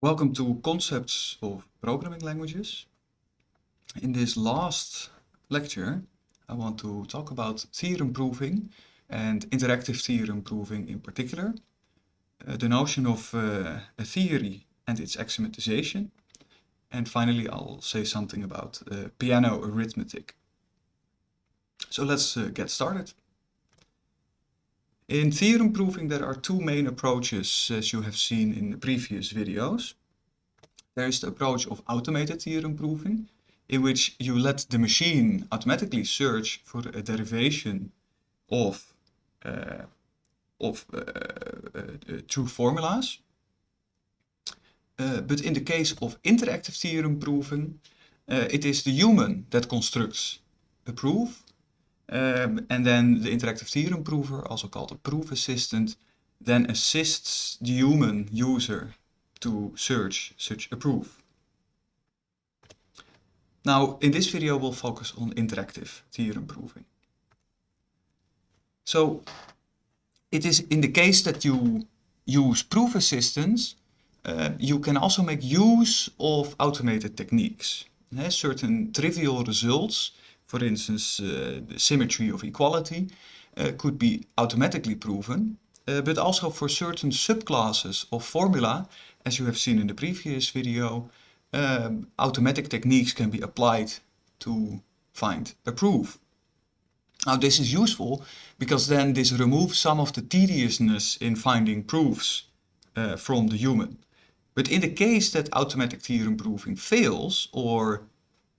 Welcome to Concepts of Programming Languages. In this last lecture, I want to talk about theorem proving and interactive theorem proving in particular, uh, the notion of uh, a theory and its axiomatization, and finally I'll say something about uh, Peano arithmetic. So let's uh, get started. In theorem proving there are two main approaches as you have seen in the previous videos. There is the approach of automated theorem proving in which you let the machine automatically search for a derivation of, uh, of uh, uh, true formulas. Uh, but in the case of interactive theorem proving, uh, it is the human that constructs a proof and then the interactive theorem prover, also called a proof assistant, then assists the human user to search such a proof. Now, in this video, we'll focus on interactive theorem proving. So, it is in the case that you use proof assistants, uh, you can also make use of automated techniques. Certain trivial results for instance, uh, the symmetry of equality uh, could be automatically proven, uh, but also for certain subclasses of formula, as you have seen in the previous video, um, automatic techniques can be applied to find a proof. Now this is useful because then this removes some of the tediousness in finding proofs from the human. But in the case that automatic theorem proving fails or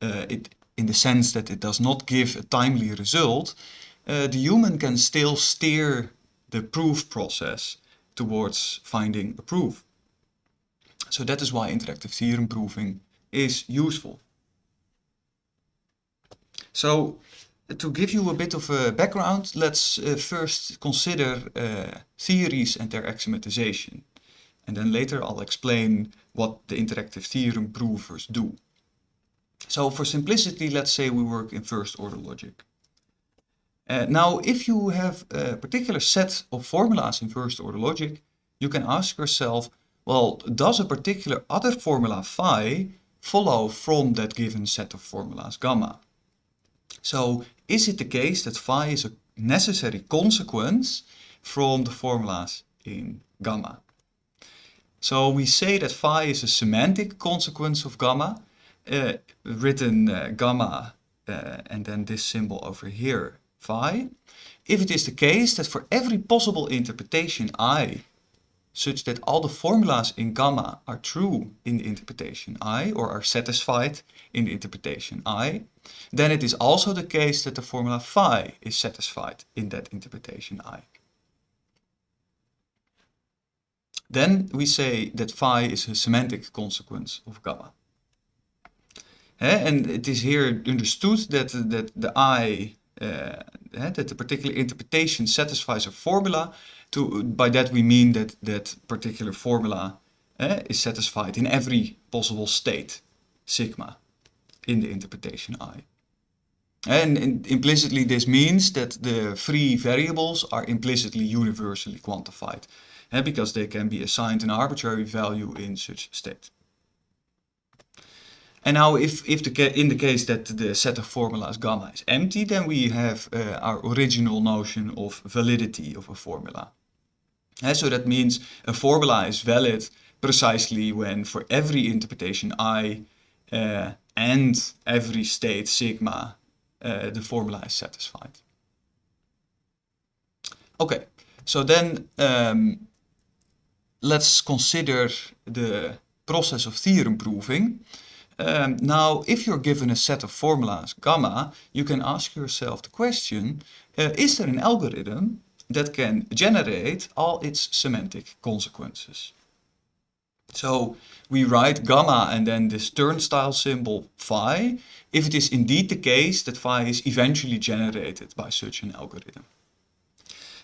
uh, it in the sense that it does not give a timely result, uh, the human can still steer the proof process towards finding a proof. So that is why interactive theorem proving is useful. So to give you a bit of a background, let's uh, first consider uh, theories and their axiomatization. And then later I'll explain what the interactive theorem provers do. So for simplicity, let's say we work in first order logic. Uh, now, if you have a particular set of formulas in first order logic, you can ask yourself, well, does a particular other formula phi follow from that given set of formulas gamma? So is it the case that phi is a necessary consequence from the formulas in gamma? So we say that phi is a semantic consequence of gamma, uh, written uh, gamma uh, and then this symbol over here, phi. If it is the case that for every possible interpretation i, such that all the formulas in gamma are true in the interpretation i, or are satisfied in the interpretation i, then it is also the case that the formula phi is satisfied in that interpretation i. Then we say that phi is a semantic consequence of gamma. And it is here understood that, that the I, eh, that the particular interpretation satisfies a formula. To, by that we mean that that particular formula is satisfied in every possible state, sigma, in the interpretation I. And in, implicitly this means that the free variables are implicitly universally quantified, because they can be assigned an arbitrary value in such state. And now if, if the in the case that the set of formulas gamma is empty, then we have uh, our original notion of validity of a formula. And so that means a formula is valid precisely when for every interpretation i uh, and every state sigma, uh, the formula is satisfied. Okay, so then um, let's consider the process of theorem proving. Um, now, if you're given a set of formulas, gamma, you can ask yourself the question, uh, is there an algorithm that can generate all its semantic consequences? So we write gamma and then this turnstile symbol phi, if it is indeed the case that phi is eventually generated by such an algorithm.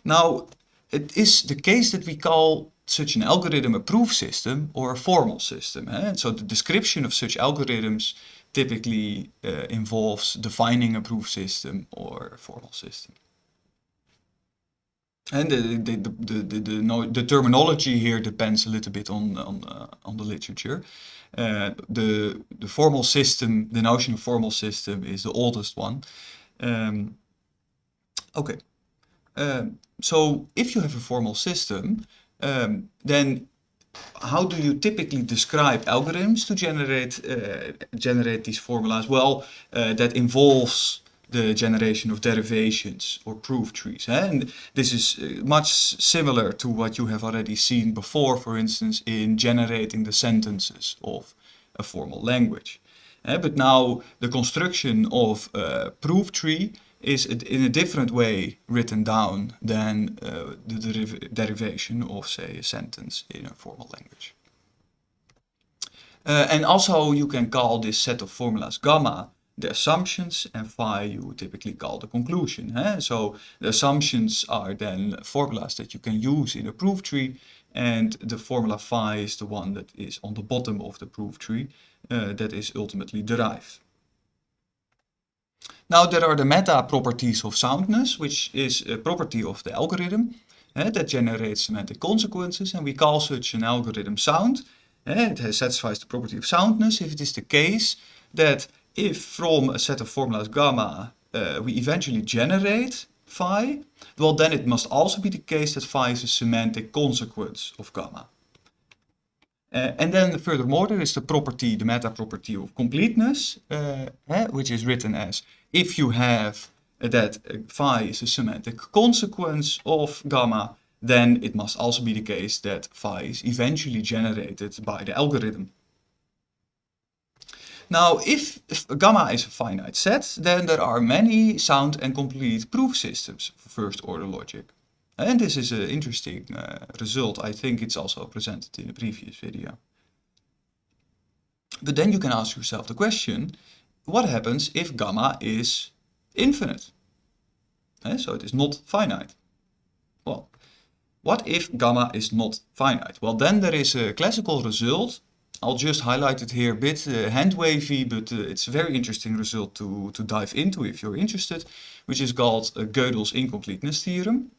Now, it is the case that we call such an algorithm a proof system or a formal system. Eh? So the description of such algorithms typically uh, involves defining a proof system or a formal system. And the, the, the, the, the, no, the terminology here depends a little bit on, on, uh, on the literature. Uh, the, the formal system, the notion of formal system is the oldest one. Um, okay, um, so if you have a formal system, um, then how do you typically describe algorithms to generate uh, generate these formulas? Well, uh, that involves the generation of derivations or proof trees. Eh? And this is uh, much similar to what you have already seen before, for instance, in generating the sentences of a formal language. Eh? But now the construction of a proof tree is in a different way written down than uh, the deriv derivation of, say, a sentence in a formal language. Uh, and also you can call this set of formulas gamma the assumptions and phi you typically call the conclusion. Eh? So the assumptions are then formulas that you can use in a proof tree and the formula phi is the one that is on the bottom of the proof tree uh, that is ultimately derived. Now there are the meta properties of soundness, which is a property of the algorithm uh, that generates semantic consequences and we call such an algorithm sound. Uh, it satisfies the property of soundness if it is the case that if from a set of formulas gamma uh, we eventually generate phi, well then it must also be the case that phi is a semantic consequence of gamma. Uh, and then furthermore there is the property, the meta property of completeness, uh, eh, which is written as if you have that phi is a semantic consequence of gamma, then it must also be the case that phi is eventually generated by the algorithm. Now, if, if, gamma is a finite set, then there are many sound and complete proof systems for first order logic. And this is an interesting uh, result. I think it's also presented in a previous video. But then you can ask yourself the question, what happens if gamma is infinite? Uh, so it is not finite. Well, what if gamma is not finite? Well, then there is a classical result I'll just highlight it here a bit, uh, hand wavy, but uh, it's a very interesting result to, to dive into if you're interested, which is called uh, Gödel's incompleteness theorem.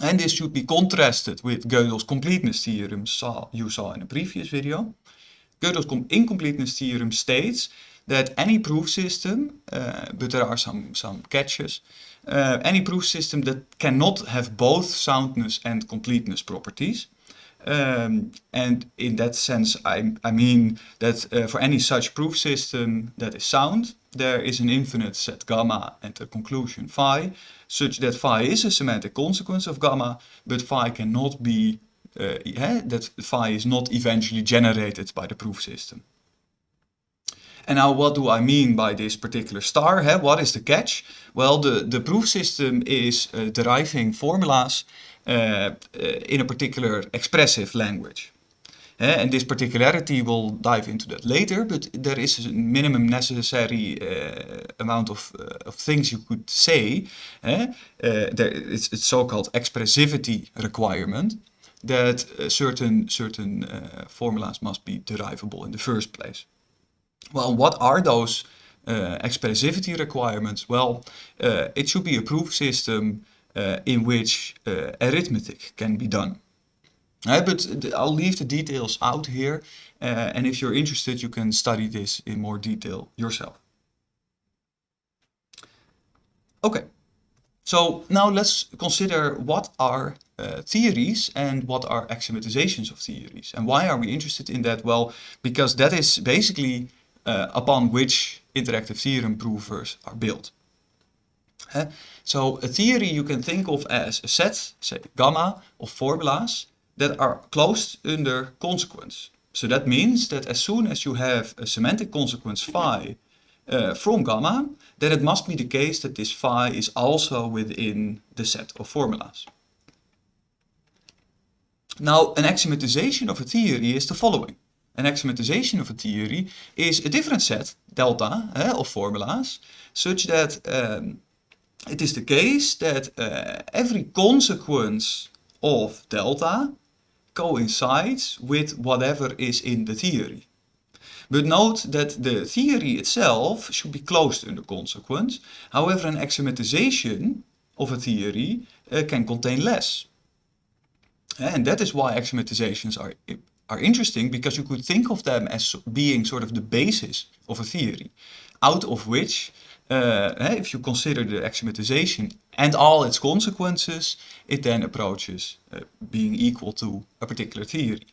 And this should be contrasted with Gödel's completeness theorem saw, you saw in a previous video. Gödel's incompleteness theorem states that any proof system, uh, but there are some, some catches, uh, any proof system that cannot have both soundness and completeness properties, um, and in that sense, I, I mean that uh, for any such proof system that is sound, there is an infinite set gamma and a conclusion phi, such that phi is a semantic consequence of gamma, but phi cannot be, uh, yeah, that phi is not eventually generated by the proof system. And now what do I mean by this particular star? Huh? What is the catch? Well, the, the proof system is uh, deriving formulas uh, in a particular expressive language. Uh, and this particularity, we'll dive into that later, but there is a minimum necessary uh, amount of, uh, of things you could say. Uh, there, it's, it's so-called expressivity requirement that certain, certain formulas must be derivable in the first place. Well, what are those expressivity requirements? Well, it should be a proof system uh, in which uh, arithmetic can be done. Uh, but I'll leave the details out here and if you're interested you can study this in more detail yourself. Okay, so now let's consider what are uh, theories and what are axiomatizations of theories. And why are we interested in that? Well, because that is basically uh, upon which interactive theorem provers are built. So a theory you can think of as a set, say gamma, of formulas that are closed under consequence. So that means that as soon as you have a semantic consequence phi uh, from gamma, then it must be the case that this phi is also within the set of formulas. Now, an axiomatization of a theory is the following. An axiomatization of a theory is a different set, delta, eh, of formulas, such that um, it is the case that uh, every consequence of delta coincides with whatever is in the theory. But note that the theory itself should be closed under consequence. However, an axiomatization of a theory uh, can contain less. And that is why axiomatizations are, are interesting because you could think of them as being sort of the basis of a theory, out of which, uh, if you consider the axiomatization and all its consequences, it then approaches uh, being equal to a particular theory.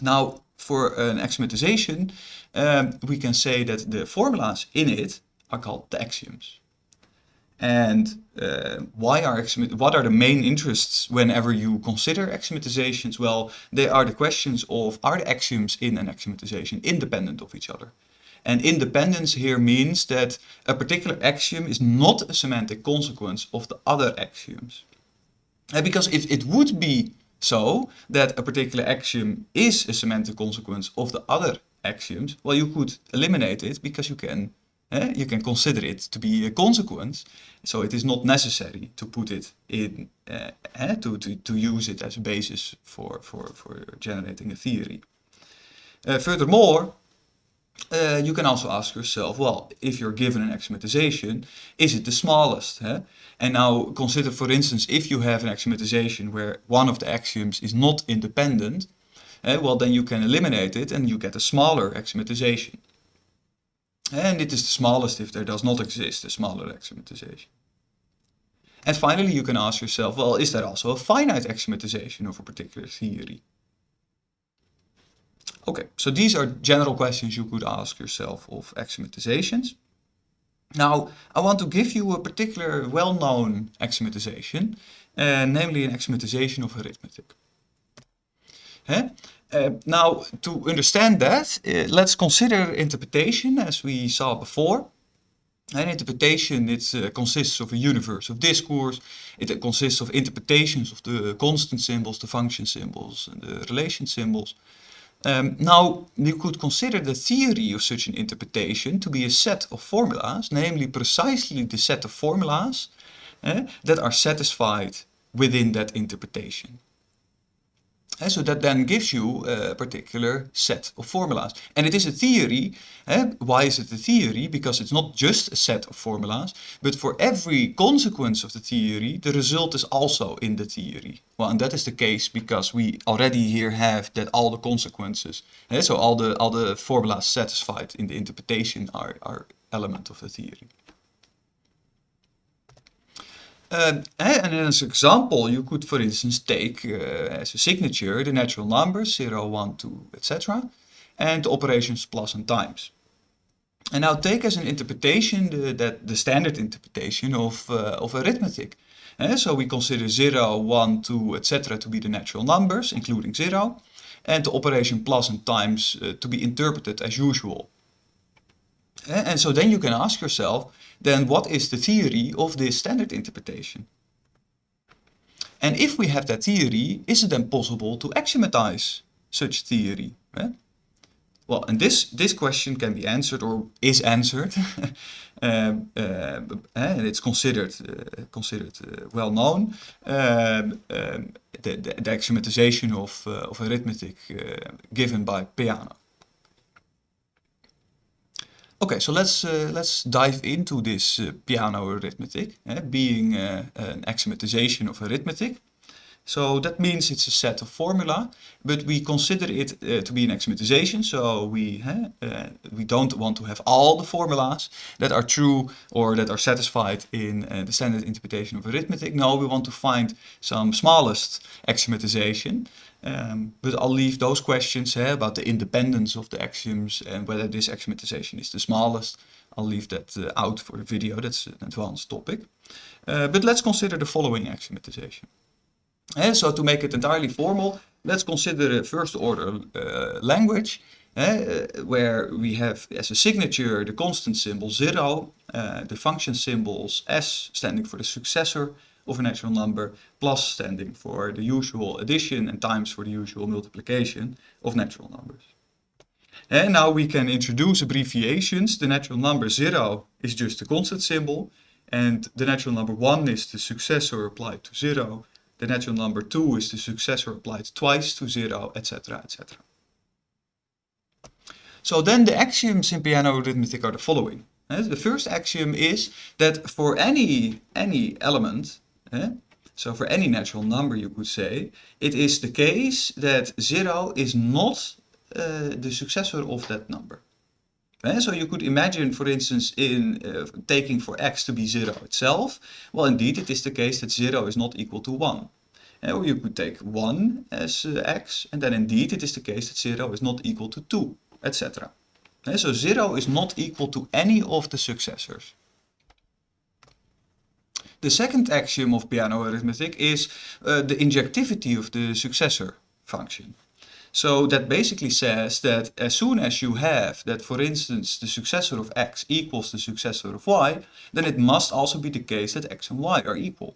Now, for an axiomatization, um, we can say that the formulas in it are called the axioms. And uh, why are what are the main interests whenever you consider axiomatizations? Well, they are the questions of are the axioms in an axiomatization independent of each other? And independence here means that a particular axiom is not a semantic consequence of the other axioms. And because if it would be so that a particular axiom is a semantic consequence of the other axioms, well, you could eliminate it because you can eh, you can consider it to be a consequence. So it is not necessary to put it in, uh, eh, to, to, to use it as a basis for, for, for generating a theory. Uh, furthermore, uh, you can also ask yourself, well, if you're given an axiomatization, is it the smallest? Huh? And now consider, for instance, if you have an axiomatization where one of the axioms is not independent, uh, well, then you can eliminate it and you get a smaller axiomatization. And it is the smallest if there does not exist a smaller axiomatization. And finally, you can ask yourself, well, is there also a finite axiomatization of a particular theory? Okay, so these are general questions you could ask yourself of axiomatizations. Now, I want to give you a particular well-known axiomatization, uh, namely an axiomatization of arithmetic. Huh? Uh, now, to understand that, uh, let's consider interpretation as we saw before. An interpretation it uh, consists of a universe of discourse. It consists of interpretations of the constant symbols, the function symbols, and the relation symbols. Um, now, you could consider the theory of such an interpretation to be a set of formulas, namely precisely the set of formulas eh, that are satisfied within that interpretation. Uh, so that then gives you a particular set of formulas. And it is a theory. Why is it a theory? Because it's not just a set of formulas, but for every consequence of the theory, the result is also in the theory. Well, and that is the case because we already here have that all the consequences, so all the, all the formulas satisfied in the interpretation are, are element of the theory. And as an example, you could, for instance, take uh, as a signature the natural numbers 0, 1, 2, etc. and the operations plus and times. And now take as an interpretation the, that the standard interpretation of, uh, of arithmetic. So we consider 0, 1, 2, etc. to be the natural numbers, including 0, and the operation plus and times uh, to be interpreted as usual. And so then you can ask yourself, then what is the theory of this standard interpretation? And if we have that theory, is it then possible to axiomatize such theory? Well, and this, this question can be answered or is answered, um, uh, and it's considered, uh, considered uh, well known, um, um, the, the, the, axiomatization of, uh, of arithmetic uh, given by Peano. Okay, so let's uh, let's dive into this uh, Peano arithmetic, eh, being uh, an axiomatization of arithmetic. So that means it's a set of formula, but we consider it uh, to be an axiomatization. So we uh, we don't want to have all the formulas that are true or that are satisfied in uh, the standard interpretation of arithmetic. No, we want to find some smallest axiomatization um, but I'll leave those questions eh, about the independence of the axioms and whether this axiomatization is the smallest. I'll leave that uh, out for the video, that's an advanced topic. Uh, but let's consider the following axiomatization. Uh, so to make it entirely formal, let's consider a first order uh, language uh, where we have as a signature the constant symbol 0, uh, the function symbols s standing for the successor, of a natural number plus standing for the usual addition and times for the usual multiplication of natural numbers. And now we can introduce abbreviations. The natural number 0 is just a constant symbol and the natural number 1 is the successor applied to 0. The natural number 2 is the successor applied twice to 0, etc. etc. So then the axioms in Peano arithmetic are the following. The first axiom is that for any, any element Eh? So for any natural number, you could say, it is the case that 0 is not uh, the successor of that number. So you could imagine, for instance, in uh, taking for x to be 0 itself, well, indeed, it is the case that 0 is not equal to 1. Eh? Or you could take 1 as uh, x, and then indeed it is the case that 0 is not equal to 2, etc. So 0 is not equal to any of the successors. The second axiom of Peano arithmetic is uh, the injectivity of the successor function. So that basically says that as soon as you have that, for instance, the successor of x equals the successor of y, then it must also be the case that x and y are equal.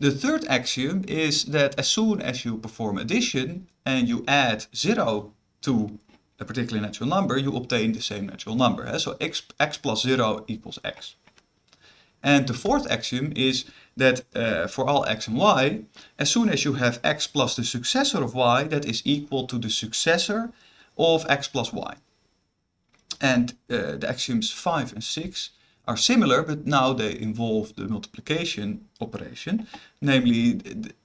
The third axiom is that as soon as you perform addition and you add 0 to a particular natural number, you obtain the same natural number. Eh? So x, x plus 0 equals x. And the fourth axiom is that uh, for all x and y, as soon as you have x plus the successor of y, that is equal to the successor of x plus y. And uh, the axioms 5 and 6 are similar, but now they involve the multiplication operation, namely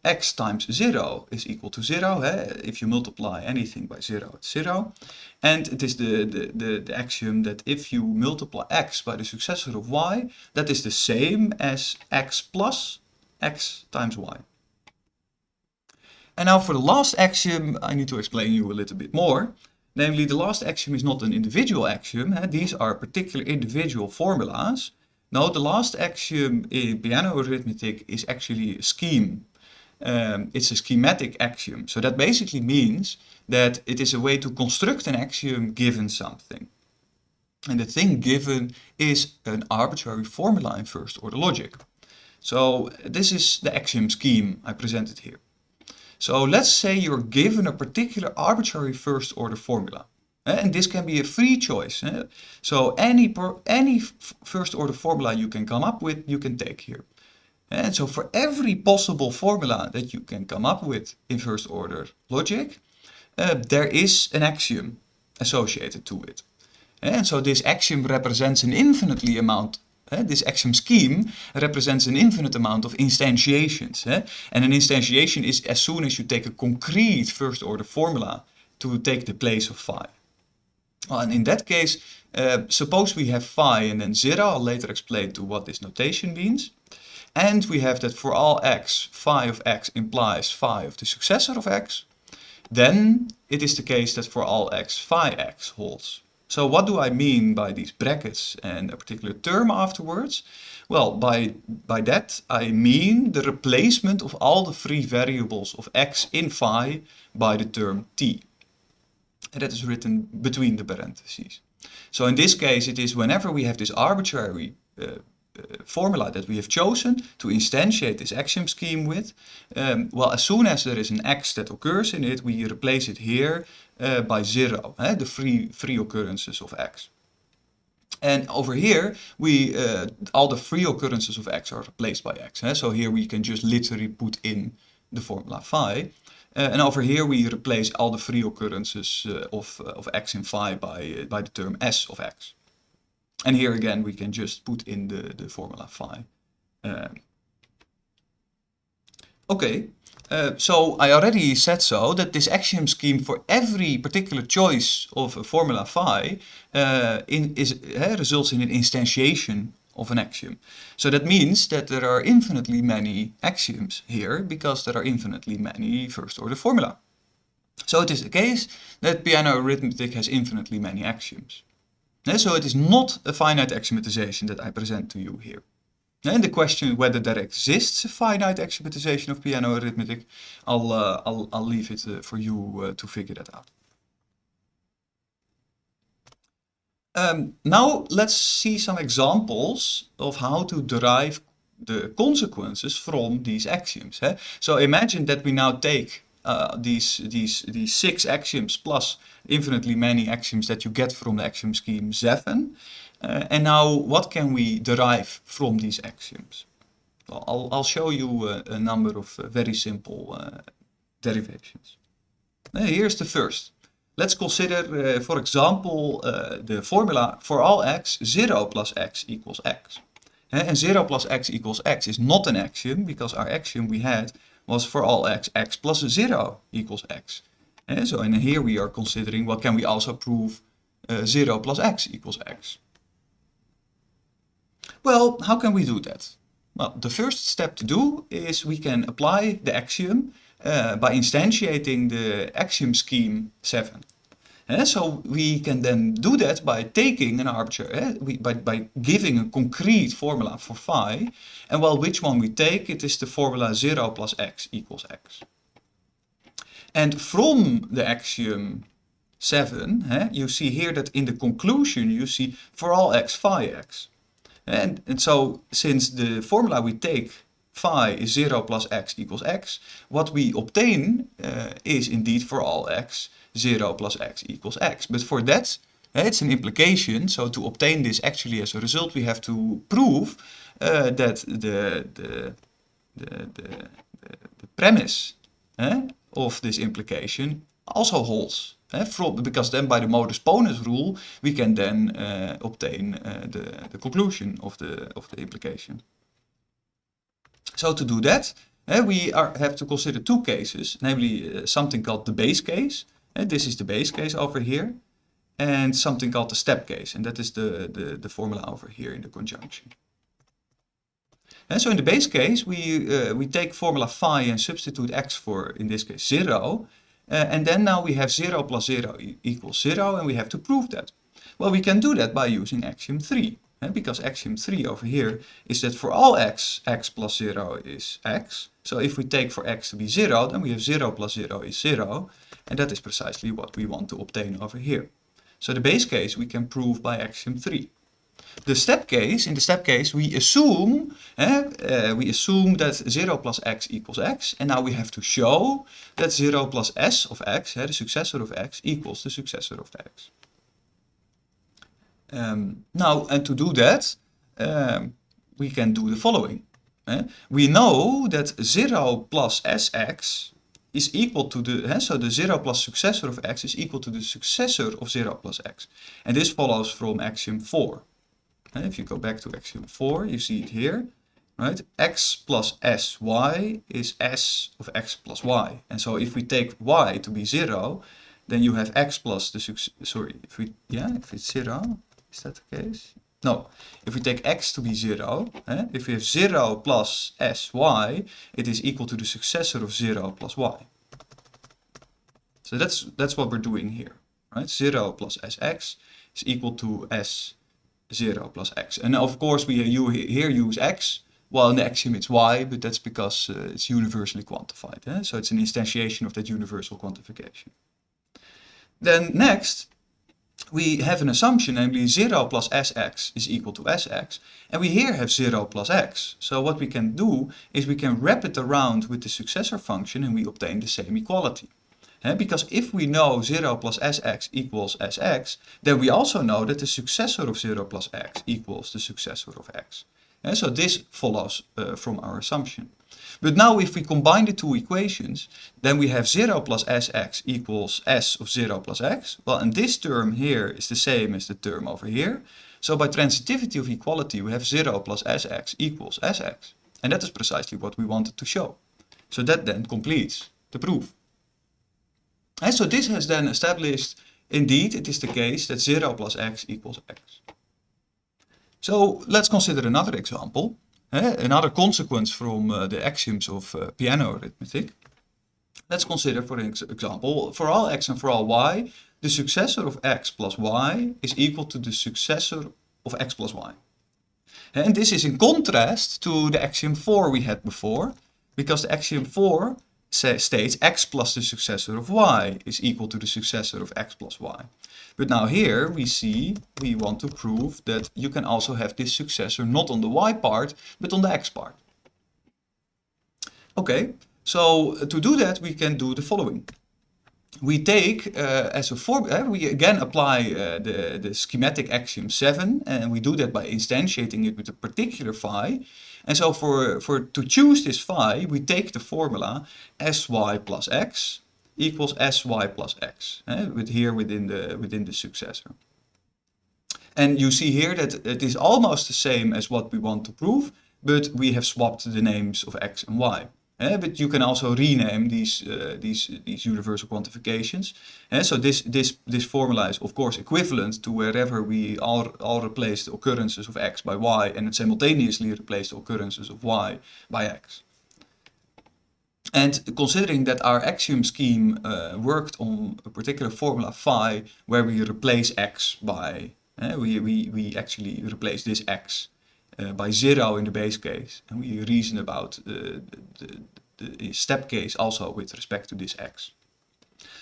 x times 0 is equal to 0. Eh? If you multiply anything by 0, it's 0. And it is the, the, the, the, axiom that if you multiply x by the successor of y, that is the same as x plus x times y. And now for the last axiom, I need to explain you a little bit more. Namely, the last axiom is not an individual axiom. These are particular individual formulas. No, the last axiom in Peano arithmetic is actually a scheme. Um, it's a schematic axiom. So that basically means that it is a way to construct an axiom given something. And the thing given is an arbitrary formula in first order logic. So this is the axiom scheme I presented here. So let's say you're given a particular arbitrary first order formula. Eh, and this can be a free choice. Eh? So any, any first order formula you can come up with, you can take here. And so for every possible formula that you can come up with in first order logic, uh, there is an axiom associated to it. And so this axiom represents an infinitely amount this axiom scheme represents an infinite amount of instantiations. And an instantiation is as soon as you take a concrete first order formula to take the place of phi. Well, and in that case, uh, suppose we have phi and then 0, I'll later explain to what this notation means. And we have that for all x, phi of x implies phi of the successor of x. Then it is the case that for all x, phi x holds. So what do I mean by these brackets and a particular term afterwards? Well, by, by that I mean the replacement of all the free variables of x in phi by the term t. And that is written between the parentheses. So in this case it is whenever we have this arbitrary uh, uh, formula that we have chosen to instantiate this axiom scheme with, um, well, as soon as there is an x that occurs in it, we replace it here uh, by zero, eh, the free, free occurrences of x. And over here, we uh, all the free occurrences of x are replaced by x. Eh? So here we can just literally put in the formula phi. Uh, and over here we replace all the free occurrences uh, of, of x in phi by, by the term s of x. And here again, we can just put in the, the formula phi. Okay, uh, so I already said so that this axiom scheme for every particular choice of a formula phi uh, in, is, uh, results in an instantiation of an axiom. So that means that there are infinitely many axioms here because there are infinitely many first order formula. So it is the case that Peano arithmetic has infinitely many axioms. So it is not a finite axiomatization that I present to you here. And the question whether there exists a finite axiomatization of Peano arithmetic, I'll, uh, I'll, I'll leave it uh, for you uh, to figure that out. Um, now let's see some examples of how to derive the consequences from these axioms. Eh? So imagine that we now take uh, these, these, these six axioms plus infinitely many axioms that you get from the axiom scheme 7. Uh, and now what can we derive from these axioms? Well, I'll, I'll show you a, a number of uh, very simple uh, derivations. here's the first. let's consider, uh, for example, uh, the formula for all x, 0 plus x equals x. And 0 plus x equals x is not an axiom, because our axiom we had was for all x, x plus 0 equals x. And so and here we are considering, well, can we also prove uh, 0 plus x equals x? Well, how can we do that? Well, the first step to do is we can apply the axiom uh, by instantiating the axiom scheme 7. Uh, so we can then do that by taking an arbitrary, we, by, by giving a concrete formula for phi, and well, which one we take, it is the formula 0 plus x equals x. And from the axiom 7, uh, you see here that in the conclusion you see for all x phi x. And, and so since the formula we take phi is 0 plus x equals x, what we obtain uh, is indeed for all x 0 plus x equals x. But for that, uh, it's an implication, so to obtain this actually as a result, we have to prove uh, that the, the, the, the, the premise uh, of this implication also holds. From, because then by the modus ponens rule, we can then uh, obtain uh, the, the conclusion of the, of the implication. So to do that, uh, we are, have to consider two cases, namely uh, something called the base case. This is the base case over here. And something called the step case. And that is the, the, the formula over here in the conjunction. And so in the base case, we, uh, we take formula phi and substitute x for, in this case, 0. Uh, and then now we have 0 plus 0 e equals 0, and we have to prove that. Well, we can do that by using axiom 3. Uh, because axiom 3 over here is that for all x, x plus 0 is x. So if we take for x to be 0, then we have 0 plus 0 is 0. And that is precisely what we want to obtain over here. So the base case we can prove by axiom 3. The step case, in the step case, we assume, eh, we assume that 0 plus x equals x, and now we have to show that 0 plus s of x, the successor of x, equals the successor of x. Um, now, and to do that, um, we can do the following. Eh? We know that 0 plus sx is equal to the, eh, so the 0 plus successor of x is equal to the successor of 0 plus x. And this follows from axiom 4. And if you go back to axiom 4, you see it here, right? x plus sy is s of x plus y. And so if we take y to be 0, then you have x plus the, sorry, if we, yeah, if it's 0, is that the case? No, if we take x to be 0, eh, if we have 0 plus sy, it is equal to the successor of 0 plus y. So that's, that's what we're doing here, right? 0 plus sx is equal to s 0 plus x. And of course we here use x, while in the axiom it's y, but that's because uh, it's universally quantified. Eh? So it's an instantiation of that universal quantification. Then next, we have an assumption, namely 0 plus sx is equal to sx, and we here have 0 plus x. So what we can do is we can wrap it around with the successor function and we obtain the same equality. Because if we know 0 plus sx equals sx, then we also know that the successor of 0 plus x equals the successor of x. And so this follows uh, from our assumption. But now if we combine the two equations, then we have 0 plus sx equals s of 0 plus x. Well, and this term here is the same as the term over here. So by transitivity of equality, we have 0 plus sx equals sx. And that is precisely what we wanted to show. So that then completes the proof. And so this has then established, indeed, it is the case that 0 plus x equals x. So let's consider another example. Uh, another consequence from uh, the axioms of uh, Peano arithmetic. Let's consider, for example, for all x and for all y, the successor of x plus y is equal to the successor of x plus y. And this is in contrast to the axiom 4 we had before, because the axiom 4 states x plus the successor of y is equal to the successor of x plus y. But now here we see we want to prove that you can also have this successor not on the y part, but on the x part. Okay, so to do that we can do the following. We take uh, as a form, uh, we again apply uh, the, the schematic axiom 7 and we do that by instantiating it with a particular phi. And so for, for to choose this phi, we take the formula sy plus x equals sy plus x, eh, with here within the, within the successor. And you see here that it is almost the same as what we want to prove, but we have swapped the names of x and y. Uh, but you can also rename these uh, these these universal quantifications. Uh, so this this this formula is of course equivalent to wherever we all all replace the occurrences of x by y and simultaneously replace the occurrences of y by x. And considering that our axiom scheme uh, worked on a particular formula phi where we replace x by, we, we, we actually replace this x uh, by zero in the base case. And we reason about the, the, the, step case also with respect to this x.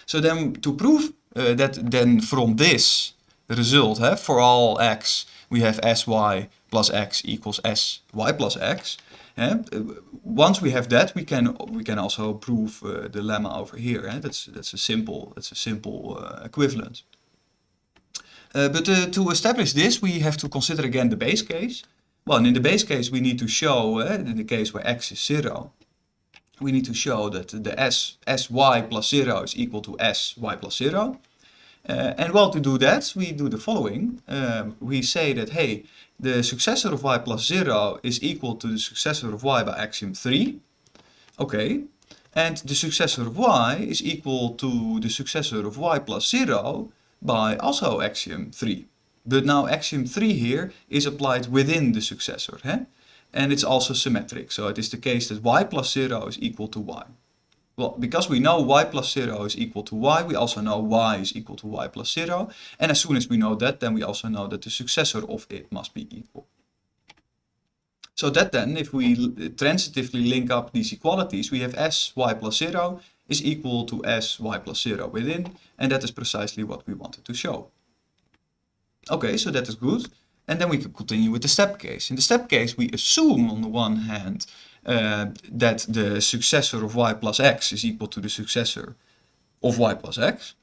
So then to prove uh, that then from this result, uh, for all x, we have sy plus x equals sy plus x. Uh, once we have that, we can we can also prove uh, the lemma over here. Eh? That's that's a simple that's a simple uh, equivalent. Uh, but to establish this, we have to consider again the base case. Well, in the base case, we need to show, uh, in the case where x is 0, we need to show that the s, sy plus 0 is equal to sy plus 0. Uh, and well, to do that, we do the following. Um, we say that, hey, the successor of y plus 0 is equal to the successor of y by axiom 3. Okay. And the successor of y is equal to the successor of y plus 0 by also axiom 3. But now axiom 3 here is applied within the successor. Eh? And it's also symmetric. So it is the case that y plus 0 is equal to y. Well, because we know y plus 0 is equal to y, we also know y is equal to y plus 0. And as soon as we know that, then we also know that the successor of it must be equal. So that then, if we transitively link up these equalities, we have s y plus 0 is equal to s y plus 0 within. And that is precisely what we wanted to show. Okay, so that is good. And then we can continue with the step case. In the step case, we assume on the one hand uh, that the successor of y plus x is equal to the successor of y plus x.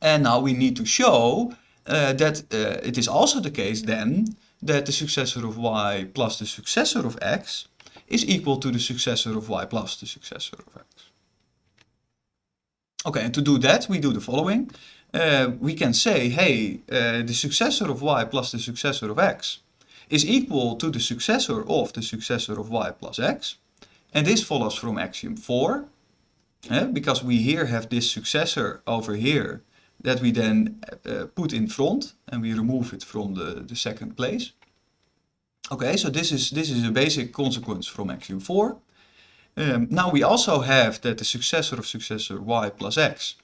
And now we need to show uh, that uh, it is also the case then that the successor of y plus the successor of x is equal to the successor of y plus the successor of x. Okay, and to do that, we do the following uh, we can say, hey, uh, the successor of y plus the successor of x is equal to the successor of the successor of y plus x. And this follows from axiom 4, uh, because we here have this successor over here that we then put in front and we remove it from the, the second place. Okay, so this is, this is a basic consequence from axiom 4. Um, now we also have that the successor of successor y plus x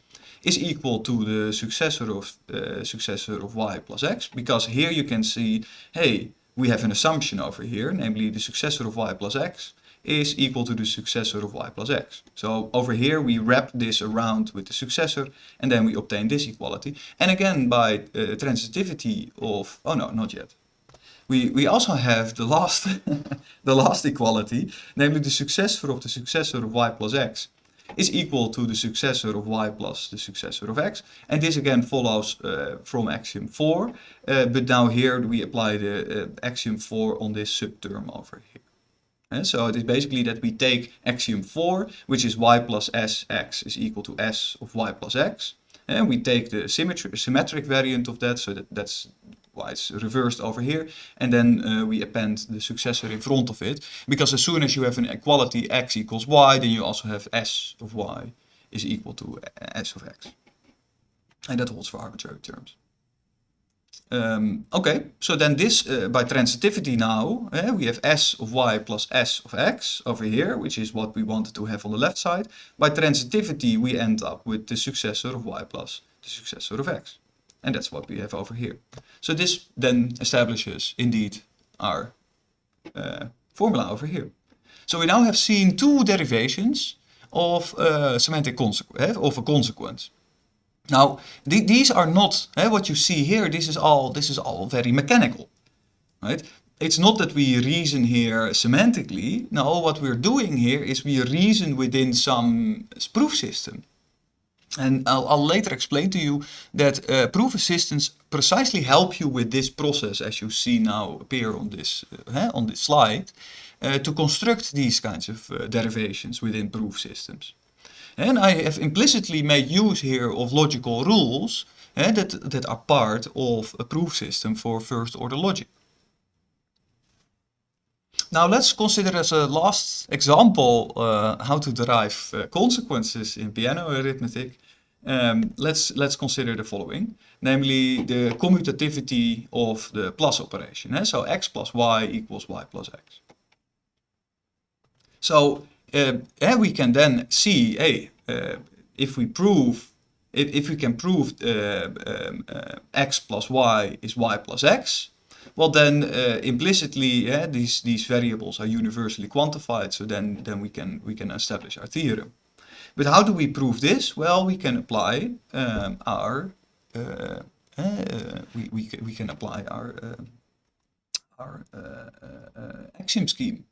is equal to the successor of uh, successor of y plus x because here you can see hey we have an assumption over here namely the successor of y plus x is equal to the successor of y plus x. So over here we wrap this around with the successor and then we obtain this equality. And again by uh, transitivity of, oh no, not yet. We, we also have the last, the last equality, namely the successor of the successor of y plus x is equal to the successor of y plus the successor of x. And this again follows uh, from axiom 4, uh, but now here we apply the uh, axiom 4 on this subterm over here. And so it is basically that we take axiom 4, which is y plus s x is equal to s of y plus x. And we take the symmetry, symmetric variant of that, so that, that's why it's reversed over here. And then uh, we append the successor in front of it. Because as soon as you have an equality x equals y, then you also have s of y is equal to s of x. And that holds for arbitrary terms. Um, okay, so then this, uh, by transitivity now, uh, we have s of y plus s of x over here, which is what we wanted to have on the left side. By transitivity, we end up with the successor of y plus the successor of x. And that's what we have over here. So this then establishes indeed our uh, formula over here. So we now have seen two derivations of uh, semantic consequence, of a consequence. Now, th these are not eh, what you see here. This is all this is all very mechanical, right? It's not that we reason here semantically. No, what we're doing here is we reason within some proof system. And I'll, I'll, later explain to you that uh, proof assistants precisely help you with this process as you see now appear on this, uh, on this slide uh, to construct these kinds of uh, derivations within proof systems. And I have implicitly made use here of logical rules eh, that, that are part of a proof system for first order logic. Now let's consider as a last example uh, how to derive uh, consequences in Peano arithmetic. Um, let's, let's consider the following, namely the commutativity of the plus operation. Eh? So x plus y equals y plus x. So uh, we can then see, hey, uh, if we prove, if, if we can prove uh, um, uh, x plus y is y plus x, well then uh, implicitly yeah, these these variables are universally quantified so then then we can we can establish our theorem. But how do we prove this? Well we can apply um, our uh, uh, we, we, we can apply our uh, our uh, uh, axiom scheme.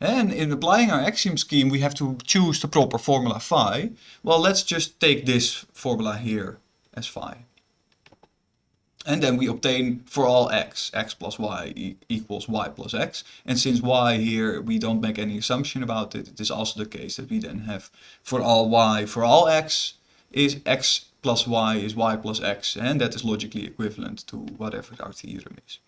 And in applying our axiom scheme we have to choose the proper formula phi. Well let's just take this formula here as phi and then we obtain for all x, x plus y e equals y plus x. And since y here, we don't make any assumption about it, it is also the case that we then have for all y, for all x, is x plus y is y plus x. And that is logically equivalent to whatever our theorem is.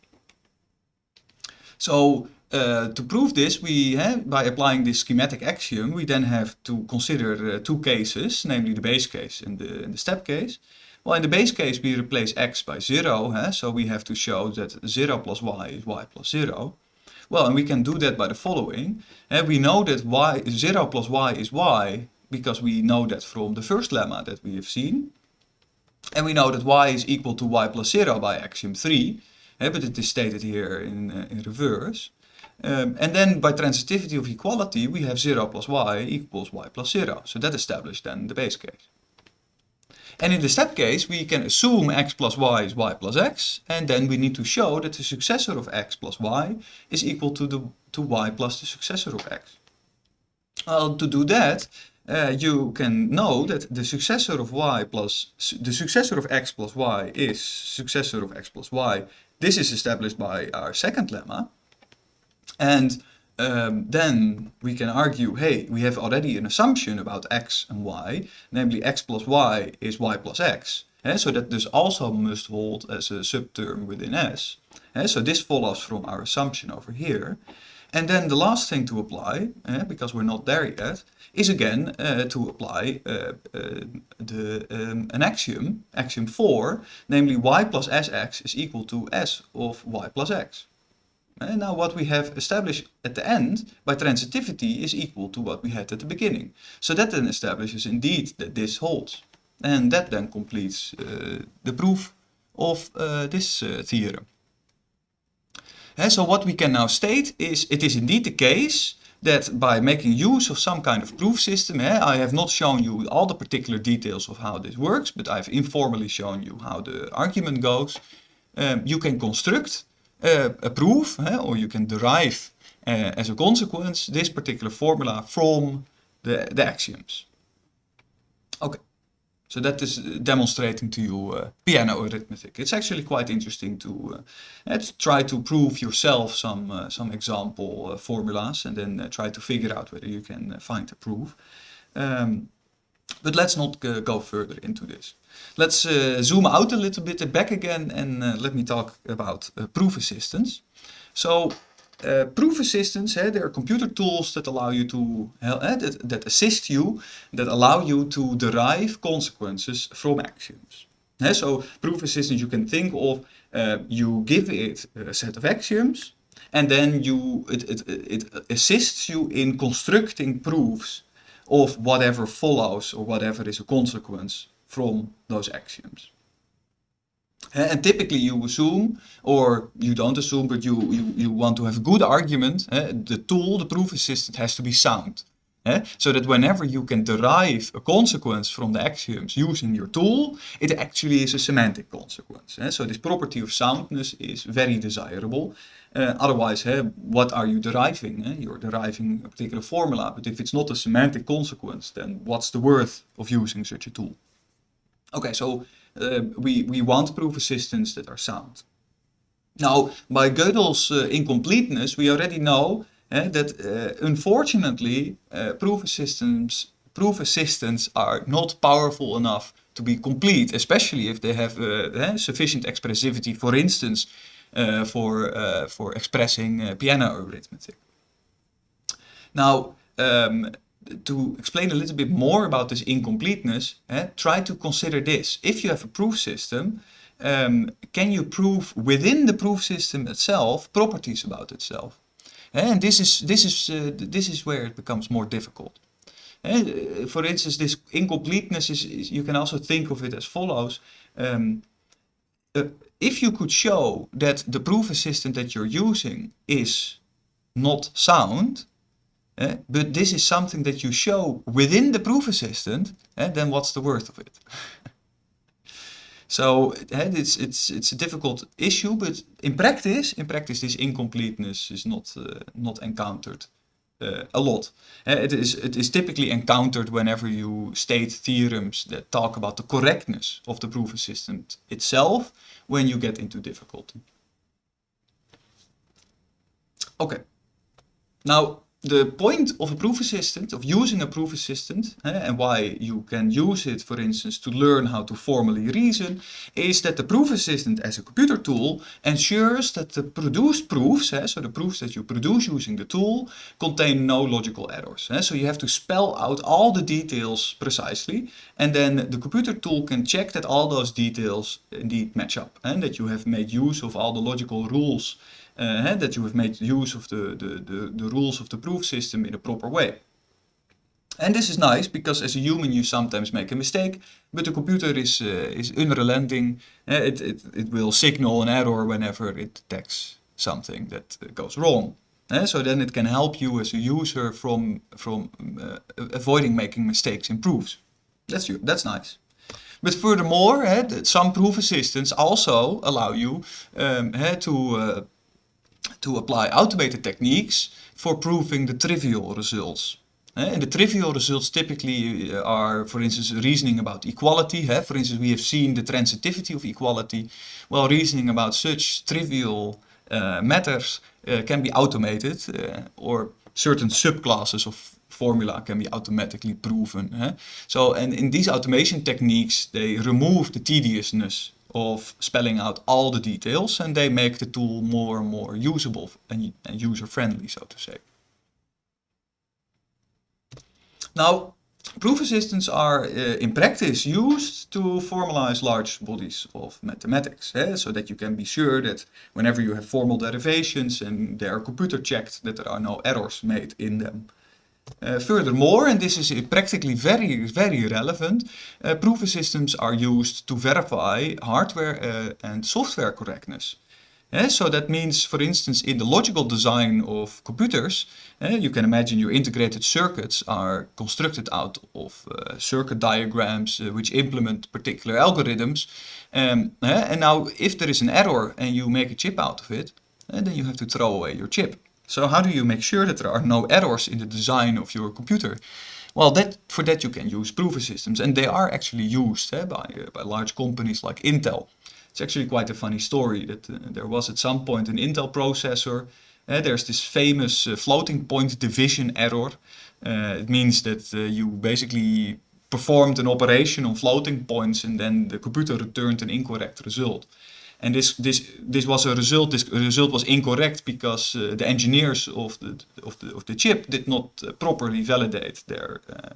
So uh, to prove this, we have, by applying this schematic axiom, we then have to consider uh, two cases, namely the base case and the, and the step case. Well, in the base case, we replace x by 0, huh? so we have to show that 0 plus y is y plus 0. Well, and we can do that by the following. And we know that y 0 plus y is y because we know that from the first lemma that we have seen. And we know that y is equal to y plus 0 by axiom 3, but it is stated here in, uh, in reverse. Um, and then by transitivity of equality, we have 0 plus y equals y plus 0. So that established then the base case. And in the step case, we can assume x plus y is y plus x, and then we need to show that the successor of x plus y is equal to, the, to y plus the successor of x. Well, to do that, uh, you can know that the successor of y plus, the successor of x plus y is successor of x plus y. This is established by our second lemma. And um, then we can argue, hey, we have already an assumption about x and y, namely x plus y is y plus x. Eh? So that this also must hold as a subterm within S. Eh? So this follows from our assumption over here. And then the last thing to apply, eh, because we're not there yet, is again uh, to apply uh, the, um, an axiom, axiom 4, namely y plus sx is equal to s of y plus x. And now what we have established at the end by transitivity is equal to what we had at the beginning. So that then establishes indeed that this holds. And that then completes uh, the proof of uh, this uh, theorem. And so what we can now state is it is indeed the case that by making use of some kind of proof system, eh, I have not shown you all the particular details of how this works, but I've informally shown you how the argument goes. Um, you can construct uh, a proof, or you can derive uh, as a consequence this particular formula from the, the axioms. Okay, so that is demonstrating to you uh, Peano arithmetic. It's actually quite interesting to, to try to prove yourself some, some example formulas and then try to figure out whether you can find a proof. Um, but let's not go further into this. Let's uh, zoom out a little bit back again and uh, let me talk about uh, proof assistants. So proof assistants, eh, they are computer tools that allow you to, that, that assist you, that allow you to derive consequences from axioms. Eh, so proof assistants you can think of, you give it a set of axioms and then you, it, it, it assists you in constructing proofs of whatever follows or whatever is a consequence from those axioms. Eh, and typically you assume, or you don't assume, but you, you, you want to have a good argument. Eh, the tool, the proof assistant has to be sound. Eh, so that whenever you can derive a consequence from the axioms using your tool, it actually is a semantic consequence. So this property of soundness is very desirable. Uh, otherwise, what are you deriving? You're deriving a particular formula, but if it's not a semantic consequence, then what's the worth of using such a tool? Okay, so uh, we, we want proof assistants that are sound. Now, by Gödel's uh, incompleteness, we already know uh, that uh, unfortunately uh, proof assistants proof assistants are not powerful enough to be complete, especially if they have uh, sufficient expressivity, for instance, uh, for, for expressing Peano arithmetic. Now, um, to explain a little bit more about this incompleteness, eh, try to consider this. If you have a proof system, um, can you prove within the proof system itself properties about itself? Eh, and this is, this, is, uh, this is where it becomes more difficult. Uh, for instance, this incompleteness is, is, you can also think of it as follows. Um, uh, if you could show that the proof assistant that you're using is not sound, uh, but this is something that you show within the proof assistant, uh, then what's the worth of it? so uh, it's, it's, it's a difficult issue, but in practice, in practice this incompleteness is not, not encountered a lot. It, is, it is typically encountered whenever you state theorems that talk about the correctness of the proof assistant itself when you get into difficulty. Okay, now the point of a proof assistant, of using a proof assistant, eh, and why you can use it, for instance, to learn how to formally reason, is that the proof assistant as a computer tool ensures that the produced proofs, eh, so the proofs that you produce using the tool, contain no logical errors. Eh. So you have to spell out all the details precisely, and then the computer tool can check that all those details indeed match up, and that you have made use of all the logical rules uh, that you have made use of the, the, the, the rules of the proof system in a proper way. And this is nice because as a human you sometimes make a mistake, but the computer is, uh, is unrelenting. Uh, it, it, it will signal an error whenever it detects something that goes wrong. Uh, so then it can help you as a user from, from uh, avoiding making mistakes in proofs. That's, you, that's nice. But furthermore, uh, some proof assistants also allow you um, to to apply automated techniques for proving the trivial results. And the trivial results typically uh, are, for instance, reasoning about equality. For instance, we have seen the transitivity of equality. Well, reasoning about such trivial uh, matters uh, can be automated uh, or certain subclasses of formula can be automatically proven. So, and in these automation techniques, they remove the tediousness of spelling out all the details and they make the tool more and more usable and, and user-friendly, so to say. Now, proof assistants are uh, in practice used to formalize large bodies of mathematics, eh? so that you can be sure that whenever you have formal derivations and they are computer checked, that there are no errors made in them. Uh, furthermore, and this is practically very, very relevant, uh, proof systems are used to verify hardware uh, and software correctness. Uh, so that means, for instance, in the logical design of computers, uh, you can imagine your integrated circuits are constructed out of uh, circuit diagrams which implement particular algorithms. Um, and now, if there is an error and you make a chip out of it, then you have to throw away your chip. So how do you make sure that there are no errors in the design of your computer? Well, that, for that you can use proof systems and they are actually used eh, by, uh, by large companies like Intel. It's actually quite a funny story that uh, there was at some point an Intel processor. Uh, there's this famous uh, floating point division error. Uh, it means that you basically performed an operation on floating points and then the computer returned an incorrect result. And this this this was a result. This result was incorrect because uh, the engineers of the of the of the chip did not uh, properly validate their uh,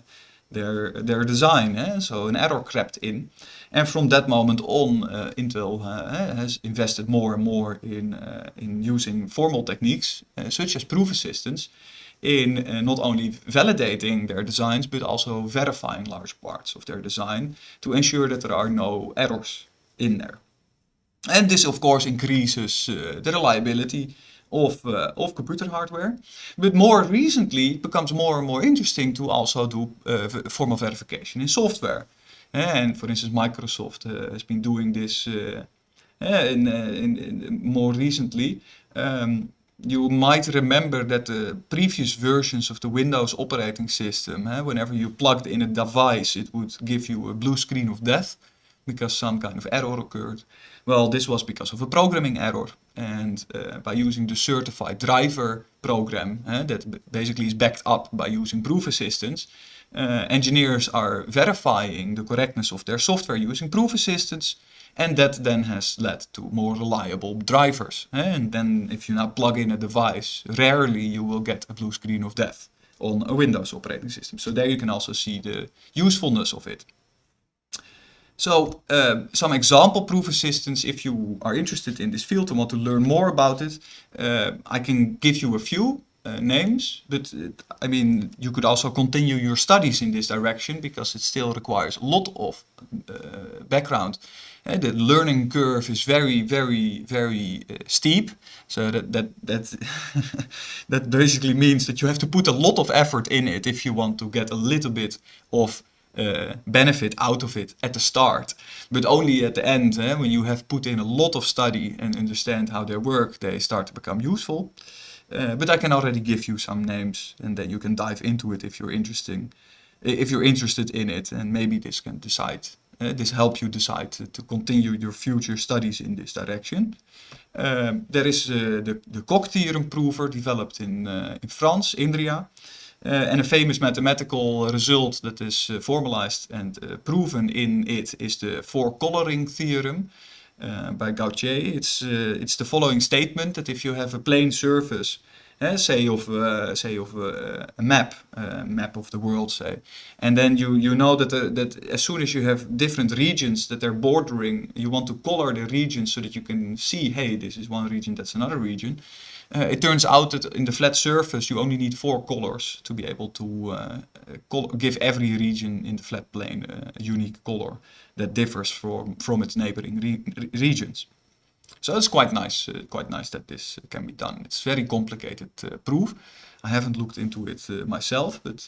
their their design. Eh? So an error crept in, and from that moment on, uh, Intel uh, has invested more and more in uh, in using formal techniques such as proof assistants in not only validating their designs but also verifying large parts of their design to ensure that there are no errors in there. And this of course increases uh, the reliability of, uh, of computer hardware. But more recently it becomes more and more interesting to also do uh, formal verification in software. And for instance Microsoft has been doing this in, in, in more recently. Um, you might remember that the previous versions of the Windows operating system, whenever you plugged in a device, it would give you a blue screen of death because some kind of error occurred. Well, this was because of a programming error. And uh, by using the certified driver program uh, that basically is backed up by using proof assistants, uh, engineers are verifying the correctness of their software using proof assistants and that then has led to more reliable drivers. Eh? And then if you now plug in a device, rarely you will get a blue screen of death on a Windows operating system. So there you can also see the usefulness of it. So uh, some example proof assistants, if you are interested in this field and want to learn more about it, uh, I can give you a few uh, names, but uh, I mean, you could also continue your studies in this direction because it still requires a lot of uh, background. Uh, the learning curve is very, very, very steep. So that that that that basically means that you have to put a lot of effort in it if you want to get a little bit of uh, benefit out of it at the start. But only at the end, eh, when you have put in a lot of study and understand how they work, they start to become useful. Uh, but I can already give you some names and then you can dive into it if you're interesting, if you're interested in it and maybe this can decide, uh, this help you decide to, to, continue your future studies in this direction. Um, there is the, the theorem prover developed in, in France, Inria. Uh, and a famous mathematical result that is uh, formalized and proven in it is the four coloring theorem. Uh, by Gonthier. It's uh, it's the following statement that if you have a plane surface, uh, say of uh, say of uh, a map, map of the world, say, and then you you know that that as soon as you have different regions that they're bordering, you want to color the regions so that you can see, hey, this is one region, that's another region. Uh, it turns out that in the flat surface you only need four colors to be able to uh, give every region in the flat plane a unique color that differs from, from its neighboring re regions. So it's quite nice, uh, quite nice that this can be done. It's very complicated proof. I haven't looked into it myself, but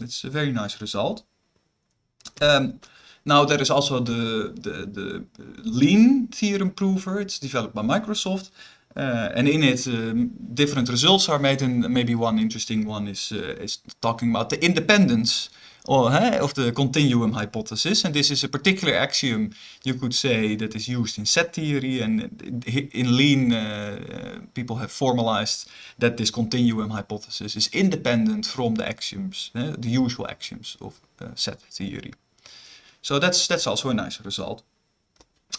it's a very nice result. Um, now there is also the, the, the Lean theorem prover. It's developed by Microsoft. Uh, and in it, um, different results are made, and maybe one interesting one is uh, is talking about the independence or, of the continuum hypothesis. And this is a particular axiom you could say that is used in set theory, and in Lean, uh, people have formalized that this continuum hypothesis is independent from the axioms, the usual axioms of set theory. So that's that's also a nice result.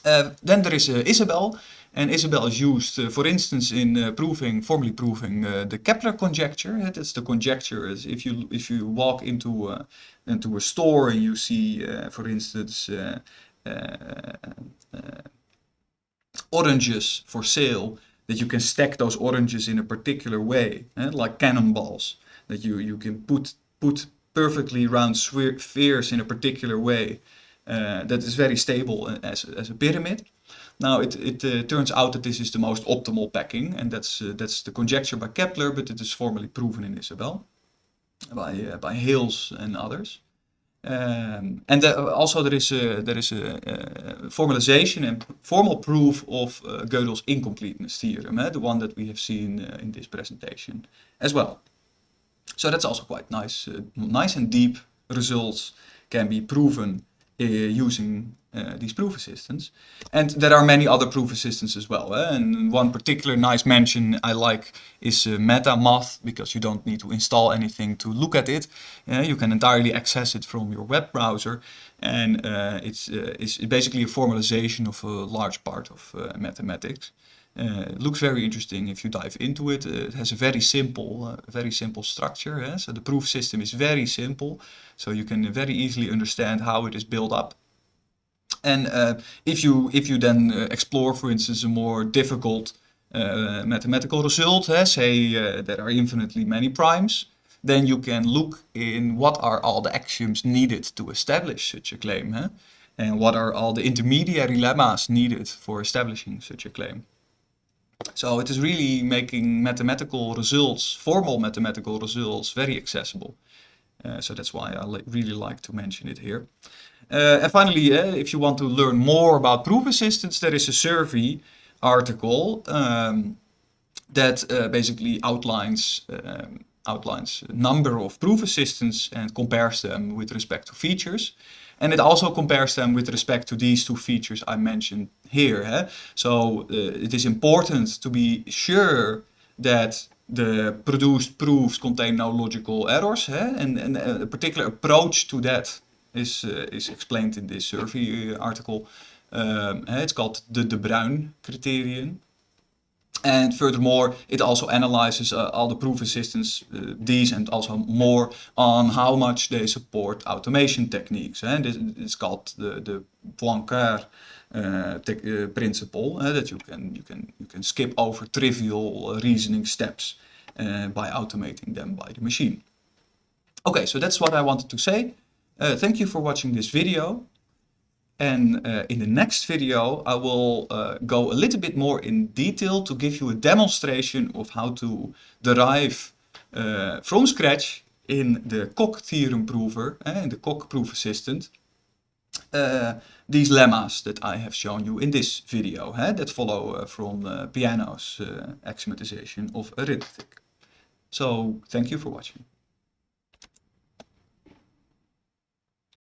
Then there is Isabelle, and Isabelle is used, uh, for instance, in uh, proving, formally proving uh, the Kepler conjecture. That's the conjecture is if you if you walk into uh, into a store and you see, for instance, oranges for sale, that you can stack those oranges in a particular way, eh, like cannonballs. That you you can put put perfectly round spheres in a particular way that is very stable as, as a pyramid. Now it, it uh, turns out that this is the most optimal packing and that's, uh, that's the conjecture by Kepler but it is formally proven in Isabelle by, uh, by Hales and others. Um, and also there is a, there is a, formalization and formal proof of uh, Gödel's incompleteness theorem, eh, the one that we have seen uh, in this presentation as well. So that's also quite nice, uh, nice and deep results can be proven uh, using uh, these proof assistants. And there are many other proof assistants as well. Eh? And one particular nice mention I like is uh, MetaMath, because you don't need to install anything to look at it. You can entirely access it from your web browser. And it's, it's basically a formalization of a large part of mathematics. It looks very interesting if you dive into it. Uh, it has a very simple, uh, very simple structure. Eh? So the proof system is very simple, so you can very easily understand how it is built up. And if you if you then explore, for instance, a more difficult mathematical result, eh? say there are infinitely many primes, then you can look in what are all the axioms needed to establish such a claim, eh? and what are all the intermediary lemmas needed for establishing such a claim. So it is really making mathematical results, formal mathematical results, very accessible. Uh, so that's why I li really like to mention it here. Uh, and finally, uh, if you want to learn more about proof assistants, there is a survey article um, that uh, basically outlines um, outlines a number of proof assistants and compares them with respect to features. And it also compares them with respect to these two features I mentioned here. Eh? So uh, it is important to be sure that the produced proofs contain no logical errors. Eh? And, and a particular approach to that is, uh, is explained in this survey article. Um, it's called the De Bruijn criterion. And furthermore, it also analyzes uh, all the proof assistants, uh, these and also more, on how much they support automation techniques. And this, it's called the, the Poincare uh, uh, principle, uh, that you can, you, can, you can skip over trivial reasoning steps uh, by automating them by the machine. Okay, so that's what I wanted to say. Uh, thank you for watching this video. And uh, in the next video, I will uh, go a little bit more in detail to give you a demonstration of how to derive uh, from scratch in the Coq theorem prover, uh, in the Coq proof assistant, uh, these lemmas that I have shown you in this video uh, that follow from Peano's axiomatization of arithmetic. So thank you for watching.